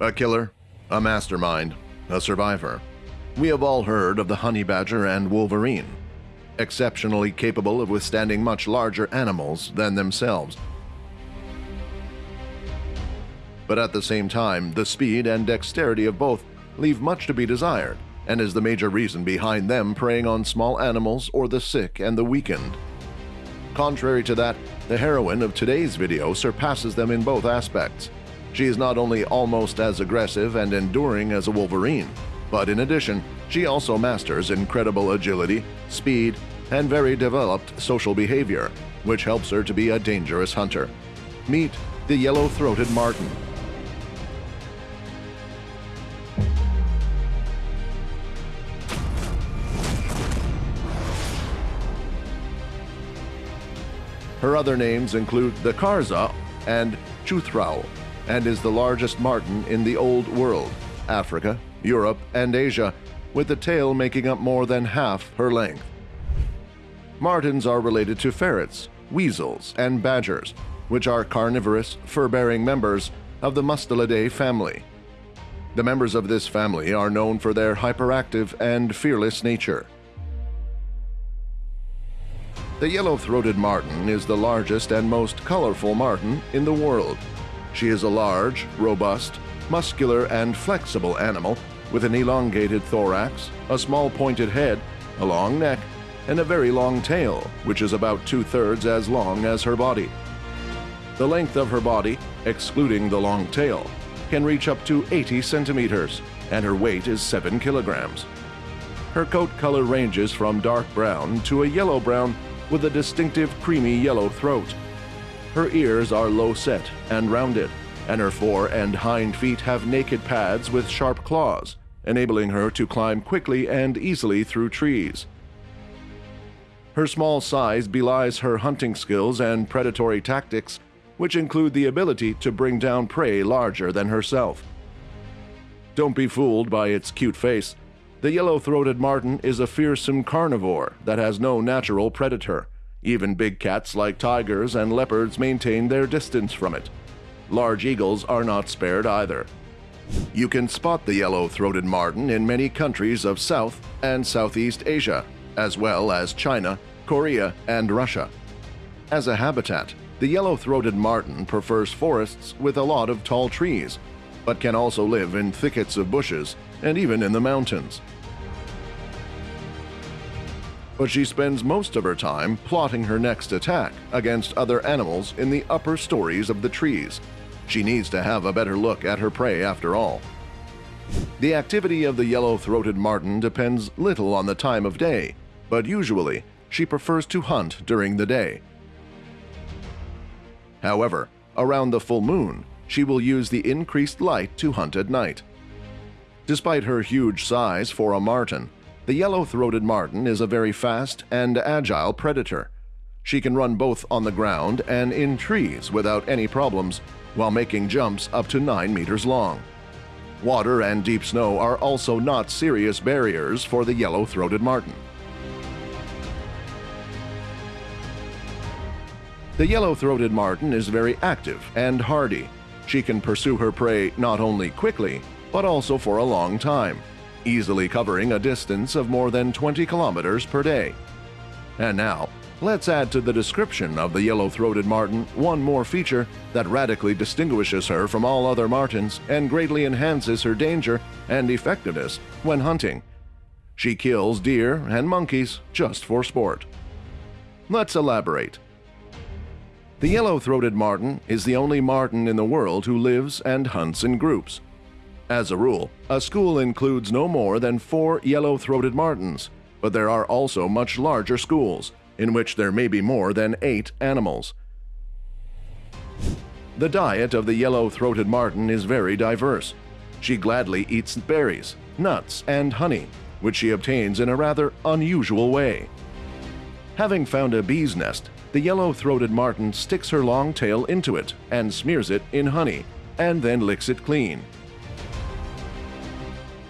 A killer, a mastermind, a survivor. We have all heard of the honey badger and wolverine, exceptionally capable of withstanding much larger animals than themselves. But at the same time, the speed and dexterity of both leave much to be desired and is the major reason behind them preying on small animals or the sick and the weakened. Contrary to that, the heroine of today's video surpasses them in both aspects. She is not only almost as aggressive and enduring as a wolverine, but in addition, she also masters incredible agility, speed, and very developed social behavior, which helps her to be a dangerous hunter. Meet the yellow-throated marten. Her other names include the Karza and Chuthrao, and is the largest marten in the Old World, Africa, Europe, and Asia, with the tail making up more than half her length. Martens are related to ferrets, weasels, and badgers, which are carnivorous, fur-bearing members of the Mustelidae family. The members of this family are known for their hyperactive and fearless nature. The yellow-throated marten is the largest and most colorful marten in the world. She is a large, robust, muscular, and flexible animal with an elongated thorax, a small pointed head, a long neck, and a very long tail, which is about two-thirds as long as her body. The length of her body, excluding the long tail, can reach up to 80 centimeters, and her weight is 7 kilograms. Her coat color ranges from dark brown to a yellow-brown with a distinctive creamy yellow throat. Her ears are low set and rounded, and her fore and hind feet have naked pads with sharp claws, enabling her to climb quickly and easily through trees. Her small size belies her hunting skills and predatory tactics, which include the ability to bring down prey larger than herself. Don't be fooled by its cute face. The yellow-throated marten is a fearsome carnivore that has no natural predator. Even big cats like tigers and leopards maintain their distance from it. Large eagles are not spared either. You can spot the yellow-throated marten in many countries of South and Southeast Asia, as well as China, Korea, and Russia. As a habitat, the yellow-throated marten prefers forests with a lot of tall trees, but can also live in thickets of bushes and even in the mountains but she spends most of her time plotting her next attack against other animals in the upper stories of the trees. She needs to have a better look at her prey after all. The activity of the yellow-throated marten depends little on the time of day, but usually she prefers to hunt during the day. However, around the full moon, she will use the increased light to hunt at night. Despite her huge size for a marten, the yellow-throated marten is a very fast and agile predator. She can run both on the ground and in trees without any problems, while making jumps up to 9 meters long. Water and deep snow are also not serious barriers for the yellow-throated marten. The yellow-throated marten is very active and hardy. She can pursue her prey not only quickly, but also for a long time easily covering a distance of more than 20 kilometers per day. And now, let's add to the description of the yellow-throated marten one more feature that radically distinguishes her from all other martens and greatly enhances her danger and effectiveness when hunting. She kills deer and monkeys just for sport. Let's elaborate. The yellow-throated marten is the only marten in the world who lives and hunts in groups. As a rule, a school includes no more than four yellow-throated martens, but there are also much larger schools, in which there may be more than eight animals. The diet of the yellow-throated marten is very diverse. She gladly eats berries, nuts, and honey, which she obtains in a rather unusual way. Having found a bee's nest, the yellow-throated marten sticks her long tail into it and smears it in honey, and then licks it clean.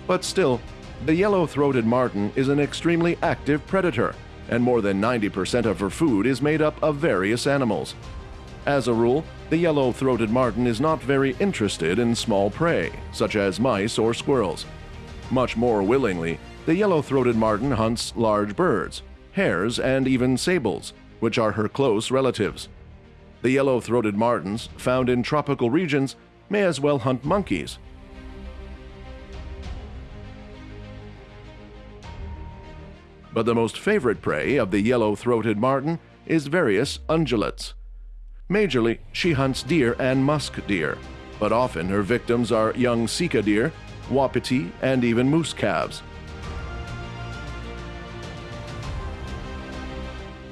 But still, the yellow-throated marten is an extremely active predator, and more than 90% of her food is made up of various animals. As a rule, the yellow-throated marten is not very interested in small prey, such as mice or squirrels. Much more willingly, the yellow-throated marten hunts large birds, hares, and even sables, which are her close relatives. The yellow-throated martens, found in tropical regions, may as well hunt monkeys. But the most favorite prey of the yellow-throated marten is various ungulates. Majorly, she hunts deer and musk deer, but often her victims are young sika deer, wapiti, and even moose calves.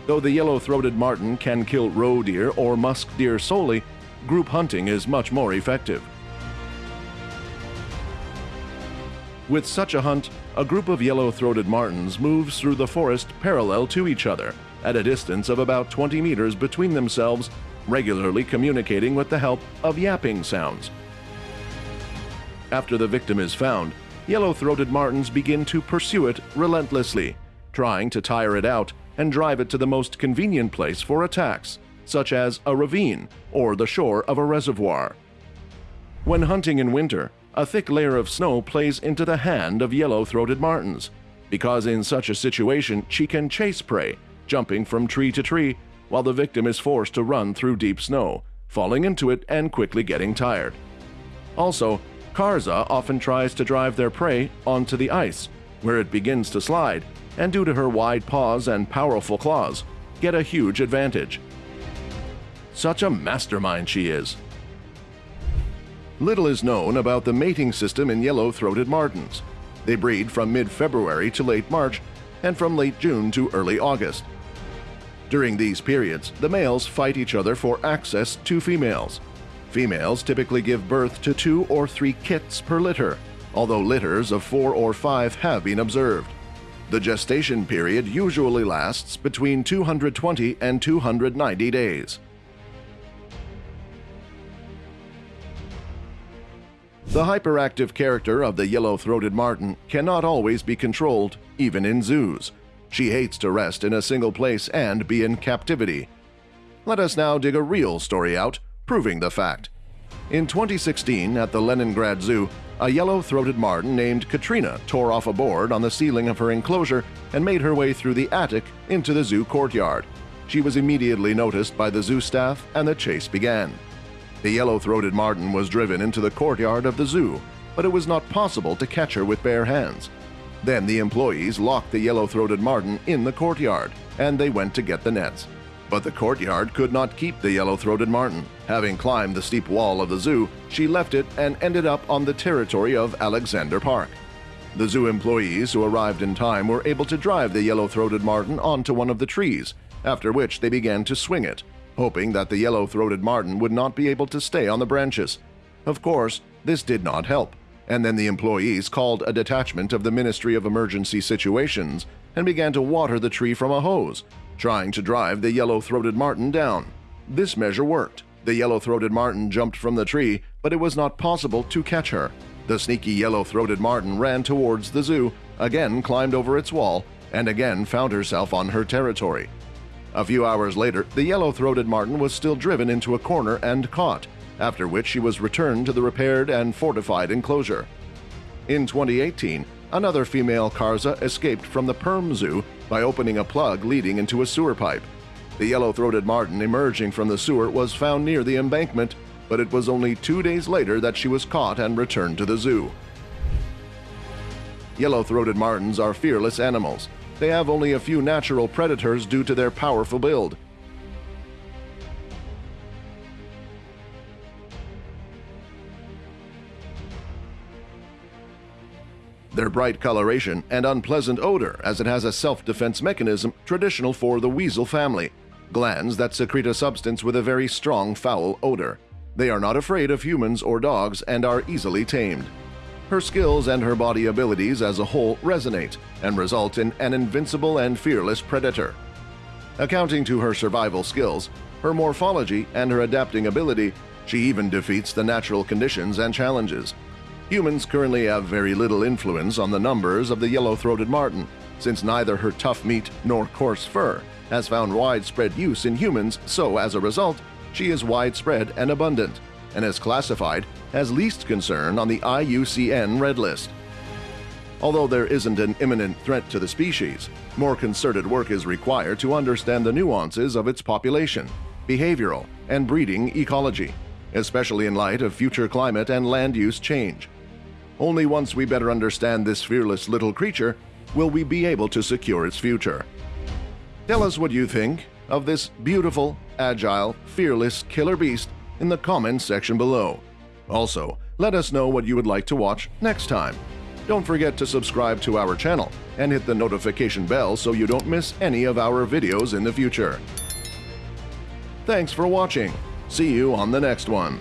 Though the yellow-throated marten can kill roe deer or musk deer solely, group hunting is much more effective. With such a hunt, a group of yellow-throated martens moves through the forest parallel to each other, at a distance of about 20 meters between themselves, regularly communicating with the help of yapping sounds. After the victim is found, yellow-throated martens begin to pursue it relentlessly, trying to tire it out and drive it to the most convenient place for attacks, such as a ravine or the shore of a reservoir. When hunting in winter, a thick layer of snow plays into the hand of yellow-throated martens, because in such a situation she can chase prey, jumping from tree to tree, while the victim is forced to run through deep snow, falling into it and quickly getting tired. Also, Karza often tries to drive their prey onto the ice, where it begins to slide, and due to her wide paws and powerful claws, get a huge advantage. Such a mastermind she is. Little is known about the mating system in yellow-throated martens. They breed from mid-February to late March and from late June to early August. During these periods, the males fight each other for access to females. Females typically give birth to two or three kits per litter, although litters of four or five have been observed. The gestation period usually lasts between 220 and 290 days. The hyperactive character of the yellow-throated marten cannot always be controlled, even in zoos. She hates to rest in a single place and be in captivity. Let us now dig a real story out, proving the fact. In 2016, at the Leningrad Zoo, a yellow-throated marten named Katrina tore off a board on the ceiling of her enclosure and made her way through the attic into the zoo courtyard. She was immediately noticed by the zoo staff and the chase began. The yellow-throated marten was driven into the courtyard of the zoo, but it was not possible to catch her with bare hands. Then the employees locked the yellow-throated marten in the courtyard, and they went to get the nets. But the courtyard could not keep the yellow-throated marten. Having climbed the steep wall of the zoo, she left it and ended up on the territory of Alexander Park. The zoo employees who arrived in time were able to drive the yellow-throated marten onto one of the trees, after which they began to swing it, hoping that the yellow-throated marten would not be able to stay on the branches. Of course, this did not help, and then the employees called a detachment of the Ministry of Emergency Situations and began to water the tree from a hose, trying to drive the yellow-throated marten down. This measure worked. The yellow-throated marten jumped from the tree, but it was not possible to catch her. The sneaky yellow-throated marten ran towards the zoo, again climbed over its wall, and again found herself on her territory. A few hours later, the yellow-throated marten was still driven into a corner and caught, after which she was returned to the repaired and fortified enclosure. In 2018, another female Karza escaped from the Perm Zoo by opening a plug leading into a sewer pipe. The yellow-throated marten emerging from the sewer was found near the embankment, but it was only two days later that she was caught and returned to the zoo. Yellow-throated martens are fearless animals, they have only a few natural predators due to their powerful build. Their bright coloration and unpleasant odor as it has a self-defense mechanism traditional for the weasel family, glands that secrete a substance with a very strong foul odor. They are not afraid of humans or dogs and are easily tamed. Her skills and her body abilities as a whole resonate and result in an invincible and fearless predator. Accounting to her survival skills, her morphology, and her adapting ability, she even defeats the natural conditions and challenges. Humans currently have very little influence on the numbers of the yellow-throated marten, since neither her tough meat nor coarse fur has found widespread use in humans, so as a result, she is widespread and abundant, and is classified as least concern on the IUCN Red List. Although there isn't an imminent threat to the species, more concerted work is required to understand the nuances of its population, behavioral, and breeding ecology, especially in light of future climate and land use change. Only once we better understand this fearless little creature will we be able to secure its future. Tell us what you think of this beautiful, agile, fearless killer beast in the comments section below. Also, let us know what you would like to watch next time. Don't forget to subscribe to our channel and hit the notification bell so you don't miss any of our videos in the future. Thanks for watching. See you on the next one.